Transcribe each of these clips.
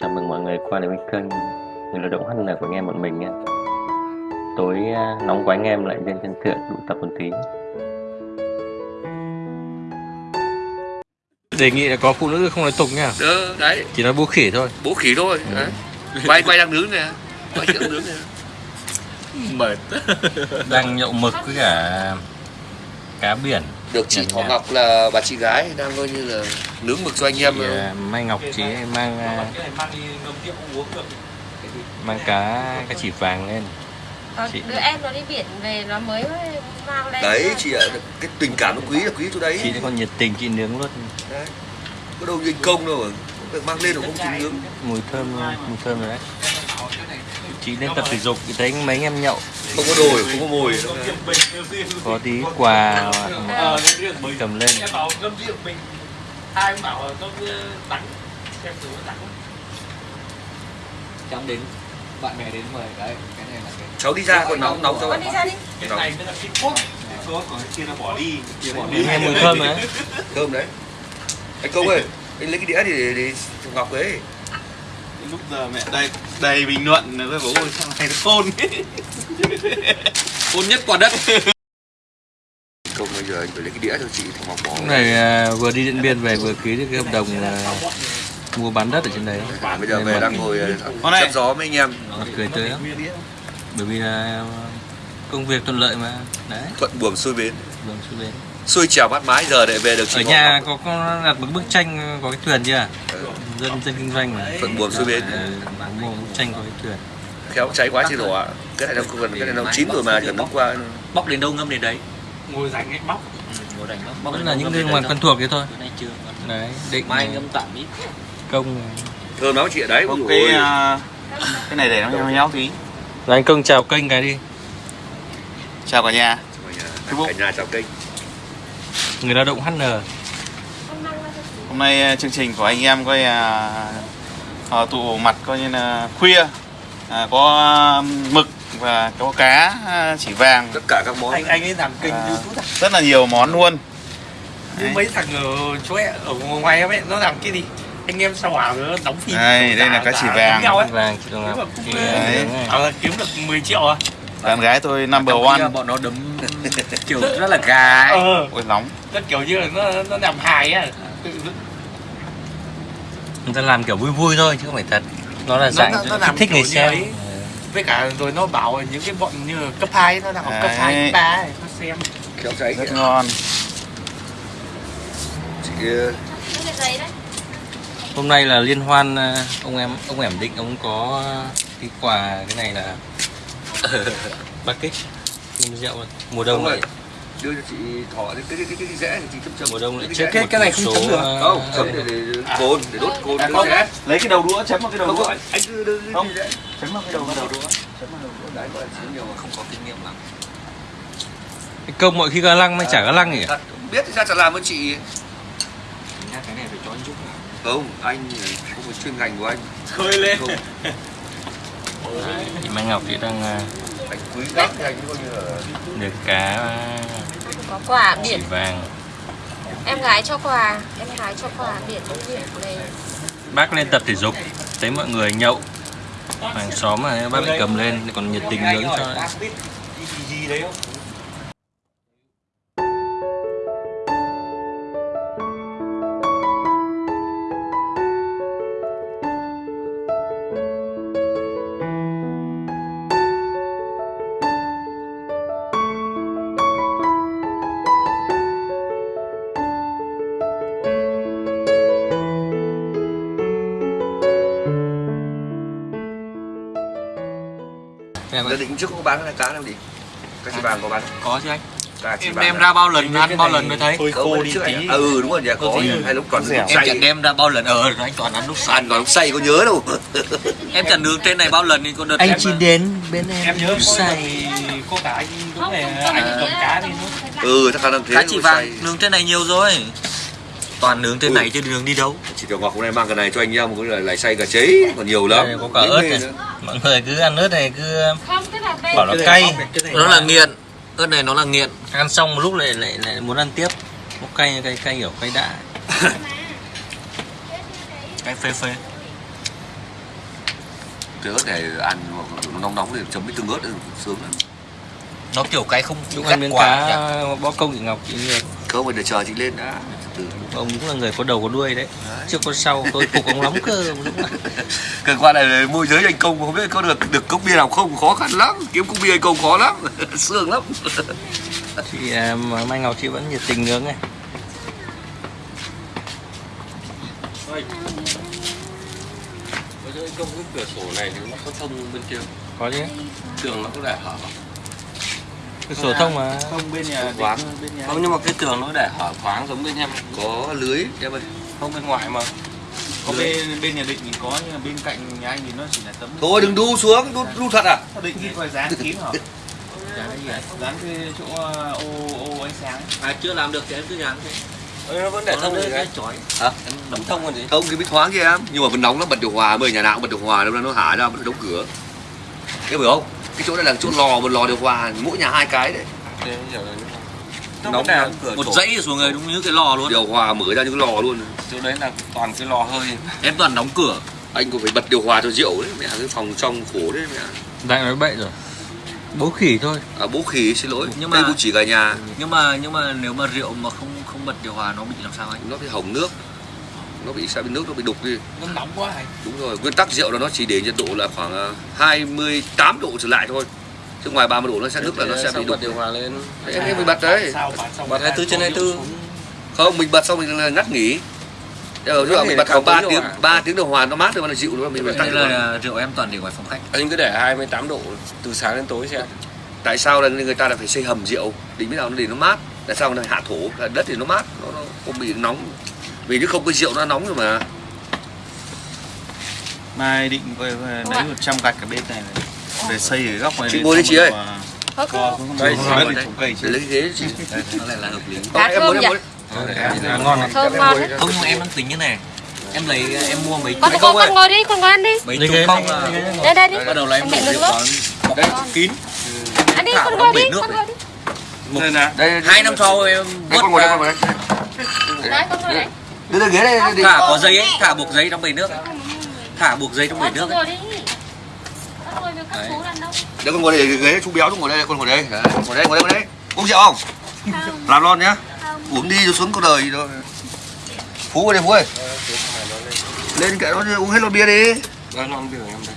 Chào mừng mọi người qua đến với kênh Người lao động HN của anh em bọn mình nha Tối à, nóng quá anh em lại lên trên thượng tụ tập một tí đề nghị là có phụ nữ không nói tục nha Đó, đấy, chỉ nói bố khỉ thôi bố khỉ thôi. Đấy. Quay quay đang nướng nè. Quay đang nướng nè. mệt đang nhậu mực với cả cá biển Được chị Thỏ. Ngọc là bà chị gái đang coi như là nướng mực cho anh em. thì, à, Mai Ngọc chỉ mang à, mang cá cá chỉ vàng lên Ờ, Chị- đứa em nó đi biển về nó mới mang lên Đấy, chị ạ, cái tình cảm nó quý là quý chỗ đấy. chị còn nhiệt tình chị nướng luôn Đấy. Có đâu nhân công đâu mà. Mang lên không chịu nướng. mùi thơm mùi thơm rồi đấy chị lên tập thể dục thì thấy mấy anh em nhậu Không có đồi, không có mồi. có tí quà cầm lên. Bảo ngâm rượu mình. Ai cũng bảo là ngâm tặng xem thử tặng chóng đến bạn bè đến mời đấy cái này là cái Cháu đi ra còn nóng nóng cho bạn. đi ra đi. Cái này mới là cái cốt. Có còn kia nó bỏ đi. Kia bỏ đi. nghe mùi thơm đấy Thơm đấy. Anh Công ơi, anh lấy cái đĩa để để Ngọc ấy. lúc giờ mẹ đây đầy bình luận là bảo ôi sao này nó khôn khôn nhất quả đất Công bây giờ anh phải lấy cái đĩa cho chị Thỏ Ngọc. Lúc này à, vừa đi Điện Biên về vừa ký được cái hợp đồng à, mua bán đất ở trên đấy Bây giờ về đang ngồi này. chắp gió với anh em. mặt cười tươi lắm bởi vì là công việc thuận lợi mà đấy Thuận buồm xuôi bến. đường xuống bến Xuôi trèo mát mái giờ để về được chị ở nhà có có đặt một bức tranh có cái thuyền chưa Ừ. dân dân kinh doanh mà Thuận buồm xuôi bến. Bán mua bức tranh có cái thuyền khéo cháy quá chứ đổ ạ. Cái này nó cần cái này nó chín rồi mà chỉ cần bóc? qua bóc đến đâu ngâm đến đấy? Ngồi rảnh ấy bóc. Ngồi đánh bóc. Là những người đấy quen thuộc thế thôi. Đấy định mai ngâm tạm ít công thơm lắm chị ở đấy cái à, cái này để nó nhau nhau tí. Rồi anh công chào kênh cái đi. Chào cả nhà. Cả nhà. Chào kênh. Người lao động HN hôm nay à, chương trình của anh em coi à, à, tụ mặt coi như là khuya à, có à, mực và có cá à, chỉ vàng. Tất cả các món. Anh anh ấy làm kênh À. youtube rất là nhiều món luôn. Đấy. mấy thằng ở chỗ ấy, ở ngoài em ấy nó làm cái gì? Anh em sao hỏa nó đóng phim? Đây, đây là cá chỉ vàng. nhau ấy. Vàng cũng Chị, ờ, à, kiếm được 10 triệu à? Bạn gái tôi number one. bọn nó đấm kiểu rất là gà ấy. ờ. Ôi nóng. Nó kiểu như là nó nó làm hài á người ta làm kiểu vui vui thôi chứ không phải thật nó là dạng nó- nó làm thích người kiểu xem. ấy. với cả rồi nó bảo những cái bọn như cấp 2 nó đang học cấp Đấy. 2 cấp 3 ấy, nó xem. Khéo cháy rất kìa. ngon. Chị ờ, giấy hôm nay là liên hoan à, ông em ông ẻm định ông có cái quà cái này là nhưng rượu. Mùa đông ơi, đưa cho chị thỏ cái cái cái cái, cái rẽ thì chị chấm chấm. Mùa đông lại cái chết rẽ. một- một số, à, không chấm để để cồn để đốt cồn À, để không. lấy cái đầu đũa chấm vào cái đầu không đũa. không anh cứ đưa Không. cái chấm vào cái đầu cái đầu đũa chấm vào đầu đũa. đấy gọi là nhiều mà không có kinh nghiệm lắm. Cái công mọi khi gà lăng mới chả gà lăng nhỉ? Biết thì sao chả làm ơn chị. Ra cái này phải cho anh giúp không anh không phải chuyên ngành của anh. Khơi lên. Không. Chị Mai Ngọc chị đang anh quý lắm thì anh coi như là được cá có quà chỉ biển vàng. Em gái cho quà em gái cho quà biển biển về. Bác lên tập thể dục thấy mọi người nhậu. Hàng xóm mà bác lại cầm lên còn nhiệt tình nướng cho gì đấy gia định trước có bán cái cá nào đi cá chỉ vàng có bán không? có chứ anh. Chỉ em đem à? ra bao lần ăn bao lần mới thấy? hơi Không, khô đi tí. À, ừ đúng rồi nhà có gì? hay lúc còn lúc em say chẳng đem ra bao lần ở anh toàn ăn lúc sàn còn lúc say có nhớ đâu. Em chẳng nướng trên này bao lần thì có đợt anh em chỉ đến bên em, em nhớ say say có cả anh đúng là không anh cầm cá đi nữa ừ chắc năng thế cá chỉ vàng say. nướng trên này nhiều rồi toàn nướng trên Ui. này chứ nướng đi đâu. Chị tiểu ngọc hôm nay mang cái này cho anh em cũng là lại say cả chế còn nhiều lắm. Đây có cả ớt này. mọi người cứ ăn ớt này cứ không là đây bảo nó cay. nó là nghiện. Ớt này nó là nghiện. Ăn xong một lúc lại lại lại muốn ăn tiếp. Nó cay cay cay kiểu cay đã cái phê phê. Trái ớt này ăn mà nó nóng nóng thì chấm với tương ớt sướng lắm. Nó kiểu cái không gắt ăn miếng quá cá bó công chị Ngọc chị không phải để chờ chị lên đã Ông cũng là người có đầu có đuôi đấy. Chưa có sau tôi phục ông lắm cơ ông Dũng ạ. Cần qua này môi giới anh công không biết có được được cốc bia nào không? Khó khăn lắm kiếm cốc bia anh công khó lắm sướng lắm. Chị à, mà Mai Ngọc chị vẫn nhiệt tình nướng này Bây giờ công cái cửa sổ này thì nó có thông bên kia. Có chứ. Tường nó có để hở Cái sổ thông mà. Không bên nhà Quán. bên nhà Không nhưng mà cái tường nó để hở thoáng giống bên em có lưới em ơi Không bên ngoài mà. Có bên bên nhà định thì có nhưng mà bên cạnh nhà anh thì nó chỉ là tấm thôi đừng đu xuống đu, đu thật à? Nó định thì phải dán kín hả? Dán cái chỗ ờ, ô ô ánh sáng. À chưa làm được thì em cứ dán thế Ơ, Nó vẫn để thông Nó rồi cái chói. Hả? Em đóng thông còn gì? Không thì biết thoáng kia em. Nhưng mà vẫn nóng lắm bật điều hòa giờ nhà nào cũng bật điều hòa đâu nó hả ra vẫn đóng cửa. Em hiểu không cái chỗ này là chỗ lò một lò điều hòa mỗi nhà hai cái đấy. Là Nóng cửa Một dãy xuống rồi đúng như cái lò luôn. Điều hòa mở ra những cái lò luôn. Chỗ đấy là toàn cái lò hơi. Em toàn đóng cửa. Anh cũng phải bật điều hòa cho rượu đấy mẹ cái phòng trong khổ đấy mẹ. Đại nói bậy rồi. Bố khỉ thôi. À, bố khỉ xin lỗi. Nhưng mà- mà bố chỉ cả nhà. Nhưng mà nhưng mà nếu mà rượu mà không không bật điều hòa nó bị làm sao anh? nó bị hỏng nước nó bị sao bị nước nó bị đục đi. Nó nóng quá hay đúng rồi nguyên tắc rượu là nó chỉ để nhiệt độ là khoảng à, 28 độ trở lại thôi. Chứ ngoài 30 độ nó sẽ nước là nó sẽ bị bật đục điều hòa lên? Em em mình bật đấy. Bật 24 trên 24 không mình bật xong mình là ngắt nghỉ. Giờ Ngắt mình bật khoảng 3 tốn tiếng điều hòa. 3 tiếng điều hòa nó mát rồi nó dịu nữa mình tắt điều hòa. là rượu em toàn để ngoài phòng khách. Anh cứ để 28 độ từ sáng đến tối xem. Tại sao là người ta là phải xây hầm rượu? Để biết nào nó để nó mát. Tại sao nó hạ thổ đất thì nó mát? Nó, nó không bị nóng vì nếu không cái rượu nó nóng rồi mà. Mai định coi lấy 100 gạch ở bên này để xây ở góc này Chị ngồi đi chị ơi. Coi, không không Đây, không đây. lấy cái ghế chị. Nó lại là hợp lý. Không, muốn em muốn à, Ngon này. Thơm ngon đấy Không em đang tính như này. Em lấy em mua mấy con con con ngồi đi con ngồi ăn đi. Mấy Lấy chục là lấy này. đây đây đi bắt đầu là em Mẹ đổ vào bọc kín. Ăn đi con ngồi đi con ngồi đi. Đây nè. Đây hai năm sau em đây vớt con ngồi đây con ngồi đây đưa cái ghế đây đi. Thả có giấy ấy thả buộc giấy trong bể nước ấy. thả buộc giấy trong bể nước ấy. Đấy. chú đàn đâu để con ngồi đây ghế chú béo chú ngồi đây con ngồi đây. Đấy, ngồi đây ngồi đây ngồi đây. Uống rượu không? Không làm lon nhá. Không uống đi rồi xuống có đời đâu phú ơi phú ơi. Lên kệ nó uống hết lon bia đi. Nó non biểu em đây.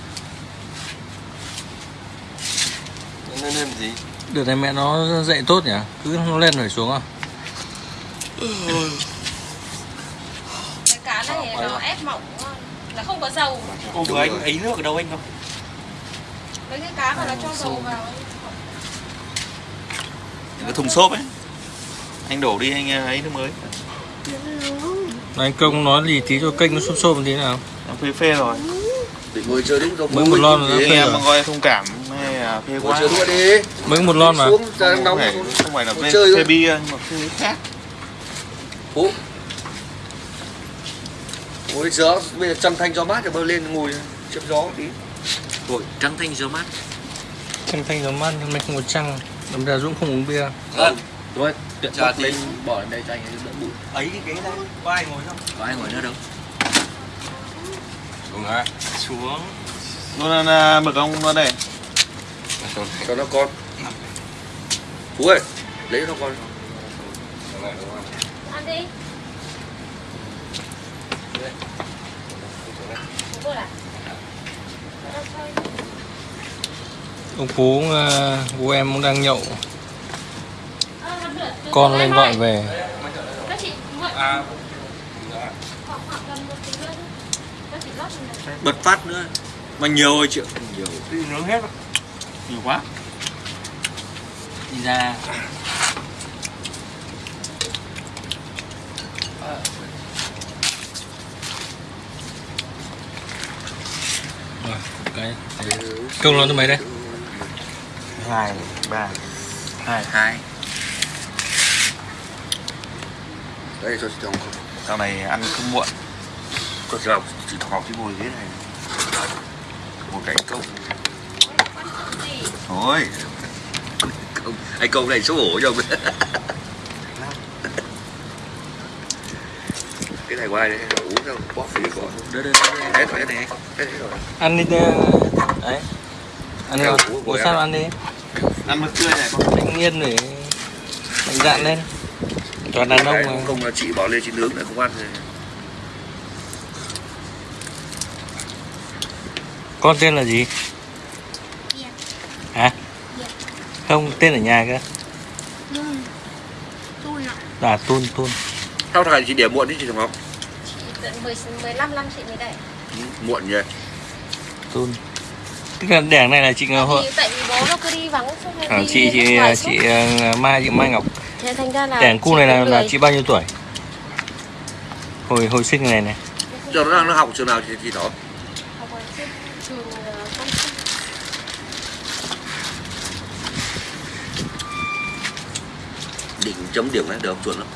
Nó lên gì? Đợt này mẹ nó dậy tốt nhỉ? Cứ nó lên phải xuống à cá này nó ép mỏng là không? Có dầu. Cô vừa anh ấy nước ở đâu anh không? Mấy cái cá mà nó cho dầu vào cái thùng xốp ấy. Anh đổ đi anh ấy nước mới. Anh công nói gì tí cho kênh nó xôm xôm tí nào. Em phê phê rồi. Để ngồi chơi đúng đâu Mới một lon rồi anh phê em rồi. mà coi thông cảm hay là phê quá. chơi luôn đi. Mới một lon mà. Không phải, không phải là phê, chơi phê bia nhưng mà phê khác ngồi gió bây giờ chăm thanh gió mát thì bơi lên ngồi chớp gió tí. Ôi, trắng thanh gió mát. Thanh thanh gió mát hôm nay không có trăng. Đâm ra Dũng không uống bia. Không Rồi, tiện Chà, bóc thì- lên bỏ lên đây cho anh ấy đỡ bụi. Ấy cái ghế đây có ai ngồi không? Có ai ngồi nữa đâu. Xuống á xuống. Nó là, là mực ông nó đây cho nó con. Phú ơi lấy cho nó con. Ăn đi Bố vô lại. Đâu thôi. Ông Phú ờ, bố em cũng đang nhậu. Con lên gọi ơi. về. À. Bật phát nữa. Mà nhiều rồi chị Nhiều. Nướng hết nhiều quá. Đi ra Cái Công lon thứ mấy đây. Hai ba. Hai. Hai. Đây cho chị Hồng. Sau này ăn không muộn. Con chị Hồng chị Hồng cái ngồi ghế này. Một cái công gì? thôi. Anh công này xấu hổ cho ông cái này của ai đấy uống theo bóp có Đây đây đây. hết rồi hết rồi rồi ăn đi đấy. Ăn đi của- của sao ăn đi? Ăn mực tươi này con thanh niên để mạnh dạn lên. Toàn đàn ông mà. không là chị bỏ lên chị nướng lại không ăn thì con tên là gì? Hả? Không tên ở nhà cơ. À tun tun. Sao thằng này chị để muộn chứ chị thằng ngọc tận 10, 15 năm chị mới đẻ. Muộn nhỉ? Tun tức là đẻng này là chị Ngọc Thì tại vì bố nó cứ đi vắng suốt ngày à, đi chị chị chị ờ, Mai chị Mai Ngọc. Thế thành ra là đẻng cu chị này là là chị bao nhiêu tuổi? Hồi hồi sinh này này. Giờ nó đang nó học trường nào thì thì đó. Ờ, Công Sinh. định chấm điểm này được chuẩn lắm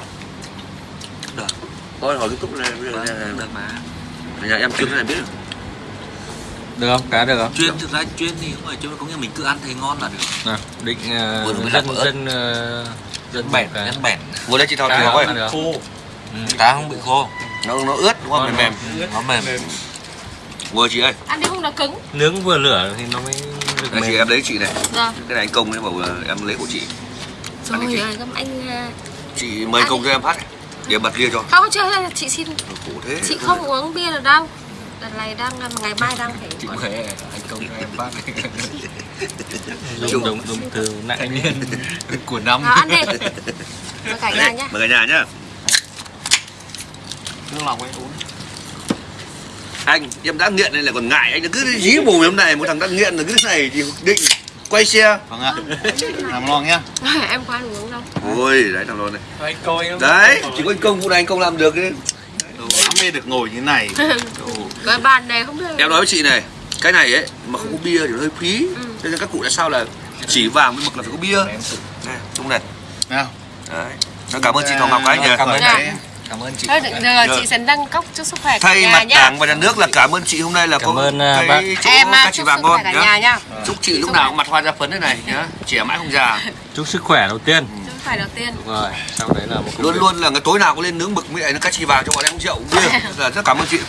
thôi hỏi cái túc này bây giờ Vâng, nhà, được mà. nhà em chưa cái này biết được. Được không? Cá được không? Chuyên thực ra chuyên thì không phải chuyên có nghĩa mình cứ ăn thấy ngon là được. nào định Vừa mới dân dân ờ, Dân bẻn, dân bẻn. vừa đây chị thao Cá thì không ơi được. Khô. Ừ, cá không bị khô, nó nó ướt đúng không? Mềm mềm. Nó mềm. vừa chị ơi. Ăn đi không nó cứng? Nướng vừa lửa thì nó mới được đây chị mềm. em lấy chị này. Rồi cái này anh công ấy bảo là em lấy của chị. Rồi găm anh ờ, chị mời công cho em phát để bật lia cho. Không chưa chị xin. Khổ thế. Chị không uống bia được đâu Lần này đang ngày mai đang phải Chị Huệ, anh công cho em phát. dùng dùng dùng từ nặng Thanh niên. Của năm. Nào ăn đi. Với cả nhà nhá. mời cả nhà nhá. Nước lòng ấy uống. Anh em đã nghiện này là còn ngại. Anh cứ dí mồm em này một thằng đã nghiện là cứ thế này thì định quay xe. Vâng ạ. Làm ngon nhá. Em có ăn uống đâu ôi đấy thằng lon này. Anh coi đấy chỉ có anh công vụ này anh công làm được đấy mê được ngồi như thế này. Cái bàn này không được em nói với chị này cái này ấy mà không có bia thì nó hơi phí. Ừ. cho nên các cụ tại sao là chỉ vàng với mực là phải có bia? Này chung này. Nào. Đấy. Nó cảm ơn chị Thảo Ngọc anh nhỉ Cảm ơn Dạ. chị. Cảm ơn chị. Thôi được rồi, chị sẽ nâng cốc cho sức khỏe thay nhà mặt nhá. Đảng và nhà nước là cảm ơn chị hôm nay là Cảm có ơn, à, cái bác. chỗ Em à, các chị chúc vàng ngon cả nhá. nhà nhá. Chúc chị lúc nào cũng mặt hoa ra phấn thế này nhá. Trẻ mãi không già. Chúc sức khỏe đầu tiên. Sức khỏe đầu tiên. Đúng rồi sau đấy là một luôn luôn là cái tối nào có lên nướng mực với lại nó cá chì vàng cho bọn em uống rượu uống bia là rất cảm ơn chị.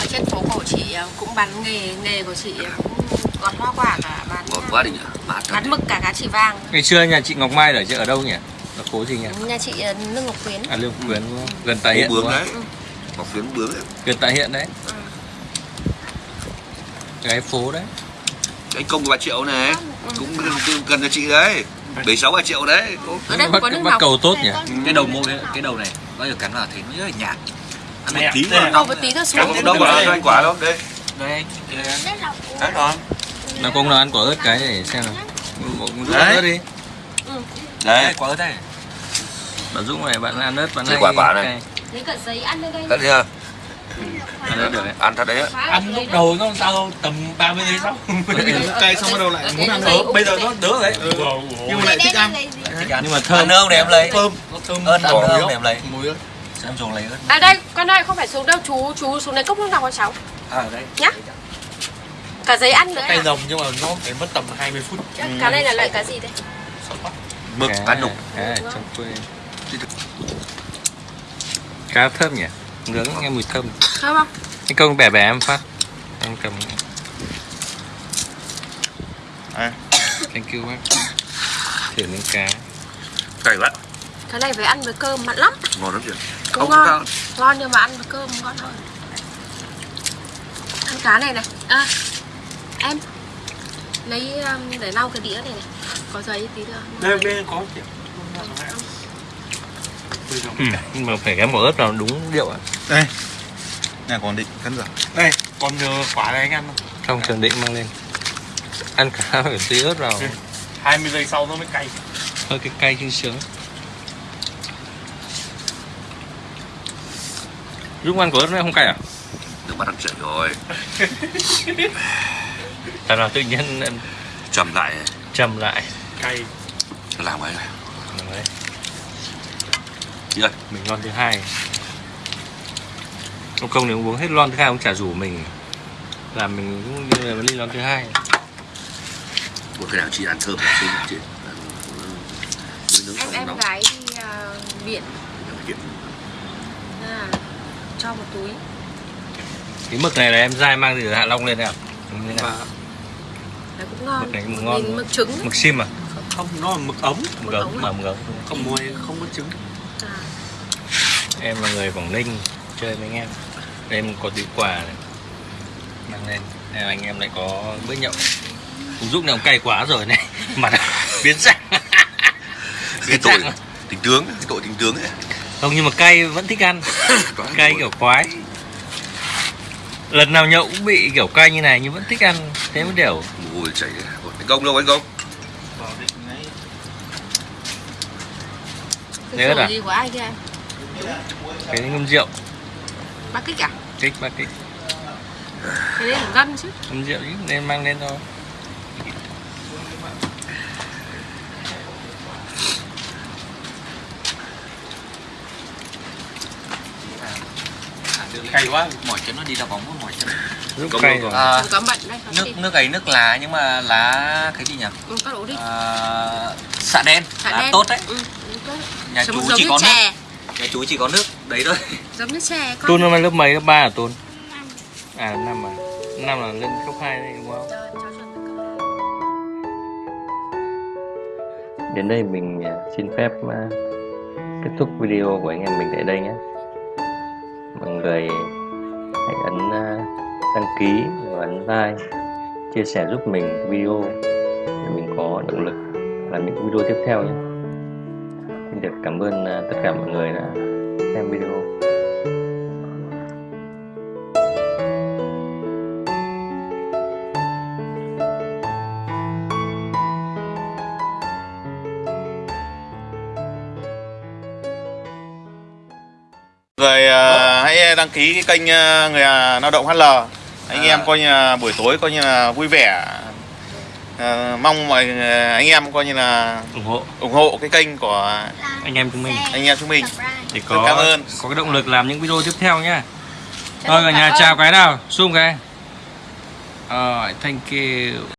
Ở trên phố cổ chị ờ, cũng bán nghề nghề của chị cũng gọt hoa quả cả bán ngon quá đi nhỉ. Mát thật. bán mực cả cá chỉ vàng ngày xưa nhà chị Ngọc Mai ở ở đâu nhỉ ở phố gì nhỉ? Nhà chị ờ, Lương Ngọc Quyến. À Lương Quyến đúng không? gần tại hiện bướm đấy. Ngọc phiến bướm đấy. Gần tại hiện đấy. Ừ. cái phố đấy. Anh công của bà triệu này. Ừ. cũng gần- gần cho chị đấy. Bảy sáu bà triệu đấy. Ở đây có nước ngọc cầu tốt nhỉ? Cái đầu môi cái đầu này bao giờ cắn vào thấy nó rất là nhạt. Ăn một Này, tí là- Cầu một tí thôi xuống. Đâu mà anh quả đâu đây đây. đấy rồi. Nào công nào ăn quả ớt cái để xem nào. Một chút Đấy. ớt đi. Đấy. Đây quả ớt đây. Bạn Dũng này bạn ăn ớt bạn Đây hay quả quả này. lấy cả giấy ăn lên đây. Đấy chưa ăn ớt được đấy. Ăn thật đấy ở ăn lúc đầu nó sao đâu tầm 30 giây sau. Cay xong bắt đầu lại muốn ăn úp bây giờ nó đỡ đấy. nhưng mà lại thích ăn. nhưng mà thơm. nương để em lấy. thơm. Ớt ăn nương để em lấy. mùi ớt. Em dùng lấy ớt. À đây, con ơi không phải xuống đâu. Chú, chú xuống lấy cốc nước ngọc cho cháu. À đây. nhá. Cả giấy ăn nữa cay à? rồng nhưng mà nó phải mất tầm 20 phút. Cá này là loại cá gì đây? mực cá ăn đục cá trong quê cá thơm nhỉ? Nướng nghe mùi thơm. Không không? anh công bẻ bẻ em phát. Em cầm. À. thank you bác thử miếng cá. Cay quá. Cái này phải ăn với cơm mặn lắm. Ngon lắm chị Cũng ngon Ngon nhưng mà ăn với cơm ngon hơn. Ăn cá này này. À, Em Lấy um, để lau cái đĩa này này. Có giấy tí nữa đây bên có kiểu ừ. nhưng mà phải gắn quả ớt vào đúng điệu ạ. Đây. Nhà còn định cắn giả. Đây còn nhờ quả này anh ăn không không trường định mang lên. Ăn cá phải tí ớt vào. 20 giây sau nó mới cay. Hơi cái cay sương sướng. Lúc ăn quả ớt nó không cay à? Được bắt ăn chảy rồi. Tại nào tự nhiên em chầm lại. Trầm lại. Cay. Làm ấy. Đấy, chị ơi mình lon thứ hai. Ông công nếu uống hết lon thứ hai ông chả rủ mình. Làm mình cũng như là ly lon thứ hai. Một cái nào chị ăn thơm chị? Ăn nướng Em em nóng. gái đi uh, biển là cho một túi. Cái mực này là em dai mang từ Hạ Long lên nào như nào? Đấy cũng ngon. Mực này cũng ngon. Mực trứng. Mực sim à? Không, nó là mực ống mực ống ống mà mực ống Không muối, không có trứng à, em là người Quảng Ninh chơi với anh em. Em có tí quà này. Mang lên là anh em lại có bữa nhậu. Dũng này ông cay quá rồi này. Mặt biến dạng cái biến tội dạng tình tướng cái tội tình tướng ấy. Không nhưng mà cay vẫn thích ăn. Cay kiểu khoái lần nào nhậu cũng bị kiểu cay như này nhưng vẫn thích ăn. Thế mới đều hôi chảy anh công đâu anh công vào định đấy Nhớ rồi. à? gì của ai kia? Cái ngâm rượu. Bác kích à? Kích ba kích. Cái đấy là gân chứ. Ngâm rượu chứ nên mang lên thôi. Cay quá mỏi chân nó đi đá bóng mỏi chân. Giúp Công cay rồi. à, nước nước ấy nước lá nhưng mà lá cái gì nhỉ? Ừ, các đổ đi. À, xạ đen Xạ lá đen. tốt đấy. Ừ. nhà chú chỉ có nước. Chè nhà chú chỉ có nước. Đấy thôi. Giống như chè con. Tôn năm nay lớp mấy? Lớp 3 à Tôn? À năm à. Năm là lên cấp 2 đây đúng không. Đến đây mình à, xin phép à, kết thúc video của anh em mình tại đây nhé. Mọi người hãy ấn à, đăng ký và ấn like, chia sẻ giúp mình video để mình có động lực làm những video tiếp theo nhé. Xin được cảm ơn à, tất cả mọi người đã xem video. người à, hãy đăng ký cái kênh à, người lao động HL anh em coi như buổi tối coi như là vui vẻ À, mong mọi à, anh em coi như là ủng hộ. ủng hộ cái kênh của anh em chúng mình. anh em chúng mình. Để Rất có cảm ơn. có cái động lực làm những video tiếp theo nhá. Thôi cả nhà chào cái nào. Zoom cái. Alright, thank you